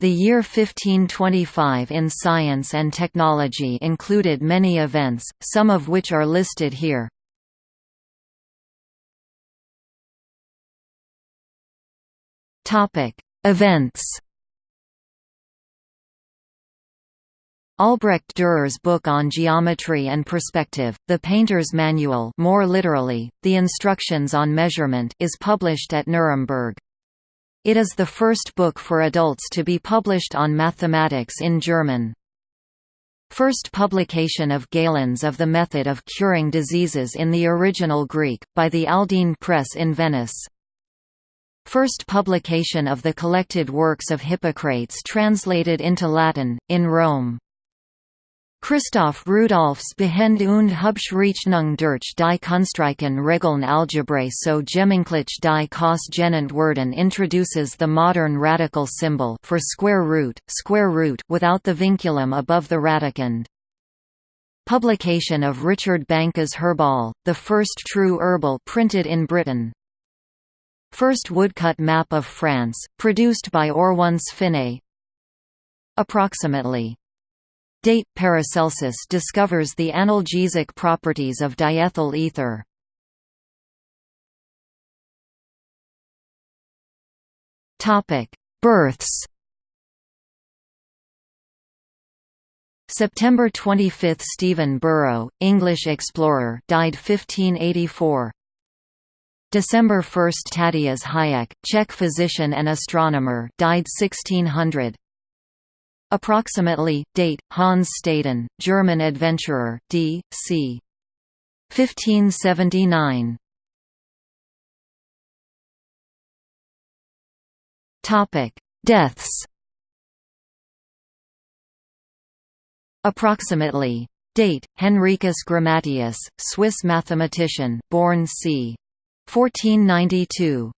The year 1525 in science and technology included many events, some of which are listed here. Events Albrecht Dürer's book on geometry and perspective, The Painter's Manual more literally, The Instructions on Measurement is published at Nuremberg. It is the first book for adults to be published on mathematics in German. First publication of Galen's of the method of curing diseases in the original Greek, by the Aldine Press in Venice. First publication of the collected works of Hippocrates translated into Latin, in Rome. Christoph Rudolphs Behend und Hubschrechnung durch die Kunstreichen Regeln Algebrae so Gemenglich die Kos-Genant Werden introduces the modern radical symbol for square root, square root without the vinculum above the radicand. Publication of Richard Banckes' Herbal, the first true herbal printed in Britain. First woodcut map of France, produced by Oronce Finé. Approximately Date Paracelsus discovers the analgesic properties of diethyl ether. Topic: Births. September 25 – Stephen Borough, English explorer died 1584 December 1 – Tadeáš Hájek, Czech physician and astronomer died 1600 Approximately, date, Hans Staden, German adventurer, d. c. 1579. Deaths Approximately. Date, Henricus Grammateus, Swiss mathematician, born c. 1492